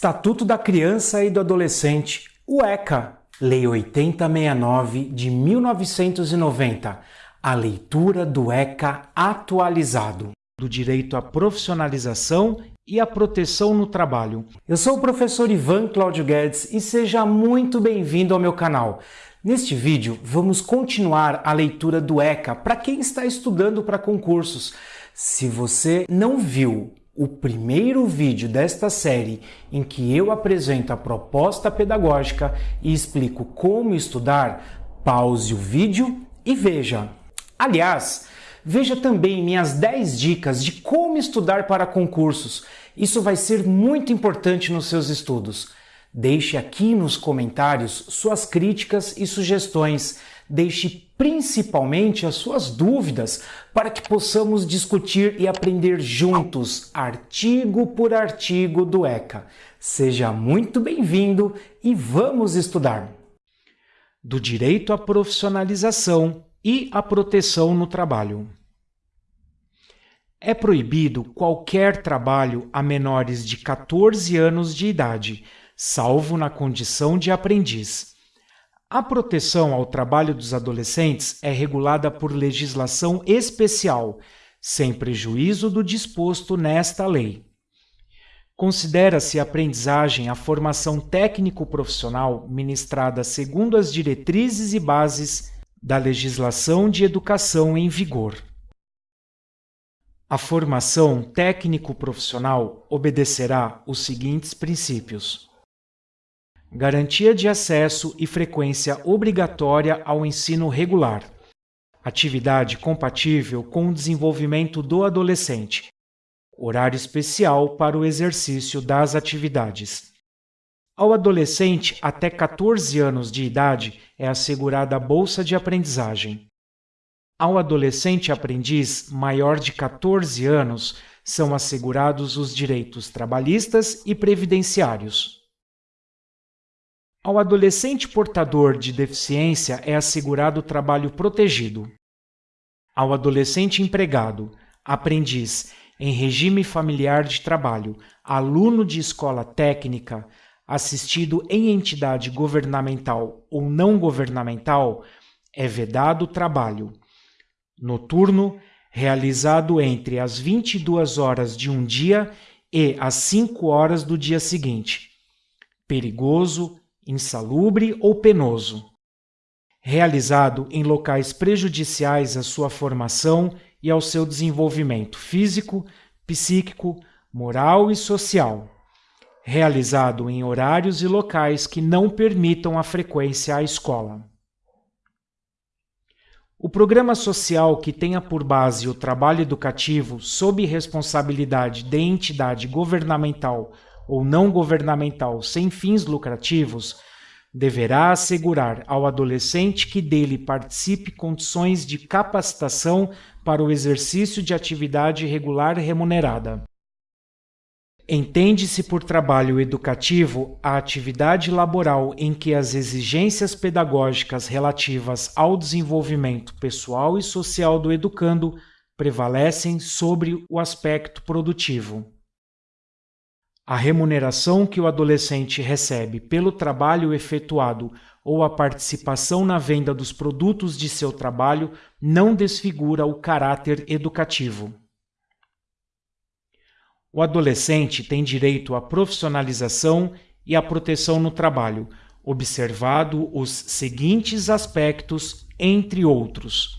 Estatuto da Criança e do Adolescente, o ECA, Lei 8069 de 1990, a leitura do ECA atualizado, do direito à profissionalização e à proteção no trabalho. Eu sou o professor Ivan Cláudio Guedes e seja muito bem-vindo ao meu canal. Neste vídeo, vamos continuar a leitura do ECA para quem está estudando para concursos. Se você não viu o primeiro vídeo desta série em que eu apresento a proposta pedagógica e explico como estudar, pause o vídeo e veja. Aliás, veja também minhas 10 dicas de como estudar para concursos. Isso vai ser muito importante nos seus estudos. Deixe aqui nos comentários suas críticas e sugestões. Deixe principalmente as suas dúvidas para que possamos discutir e aprender juntos, artigo por artigo do ECA. Seja muito bem-vindo e vamos estudar! Do direito à profissionalização e à proteção no trabalho. É proibido qualquer trabalho a menores de 14 anos de idade, salvo na condição de aprendiz. A proteção ao trabalho dos adolescentes é regulada por legislação especial, sem prejuízo do disposto nesta lei. Considera-se aprendizagem a formação técnico-profissional ministrada segundo as diretrizes e bases da legislação de educação em vigor. A formação técnico-profissional obedecerá os seguintes princípios garantia de acesso e frequência obrigatória ao ensino regular, atividade compatível com o desenvolvimento do adolescente, horário especial para o exercício das atividades. Ao adolescente até 14 anos de idade é assegurada a bolsa de aprendizagem. Ao adolescente aprendiz maior de 14 anos são assegurados os direitos trabalhistas e previdenciários. Ao adolescente portador de deficiência é assegurado trabalho protegido. Ao adolescente empregado, aprendiz, em regime familiar de trabalho, aluno de escola técnica, assistido em entidade governamental ou não governamental, é vedado trabalho noturno realizado entre as 22 horas de um dia e as 5 horas do dia seguinte. Perigoso, insalubre ou penoso, realizado em locais prejudiciais à sua formação e ao seu desenvolvimento físico, psíquico, moral e social, realizado em horários e locais que não permitam a frequência à escola. O programa social que tenha por base o trabalho educativo sob responsabilidade de entidade governamental ou não governamental sem fins lucrativos, deverá assegurar ao adolescente que dele participe condições de capacitação para o exercício de atividade regular remunerada. Entende-se por trabalho educativo a atividade laboral em que as exigências pedagógicas relativas ao desenvolvimento pessoal e social do educando prevalecem sobre o aspecto produtivo. A remuneração que o adolescente recebe pelo trabalho efetuado ou a participação na venda dos produtos de seu trabalho não desfigura o caráter educativo. O adolescente tem direito à profissionalização e à proteção no trabalho, observado os seguintes aspectos, entre outros: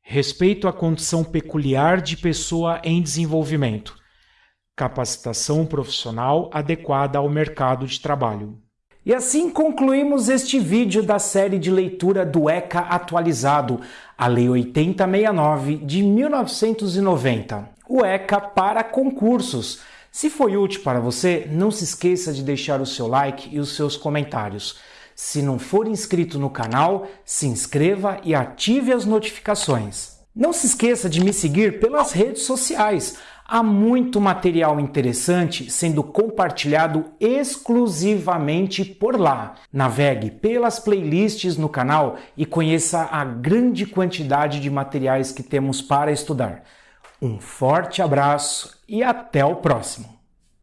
respeito à condição peculiar de pessoa em desenvolvimento capacitação profissional adequada ao mercado de trabalho. E assim concluímos este vídeo da série de leitura do ECA atualizado, a Lei 8069 de 1990, o ECA para concursos. Se foi útil para você, não se esqueça de deixar o seu like e os seus comentários. Se não for inscrito no canal, se inscreva e ative as notificações. Não se esqueça de me seguir pelas redes sociais. Há muito material interessante sendo compartilhado exclusivamente por lá. Navegue pelas playlists no canal e conheça a grande quantidade de materiais que temos para estudar. Um forte abraço e até o próximo!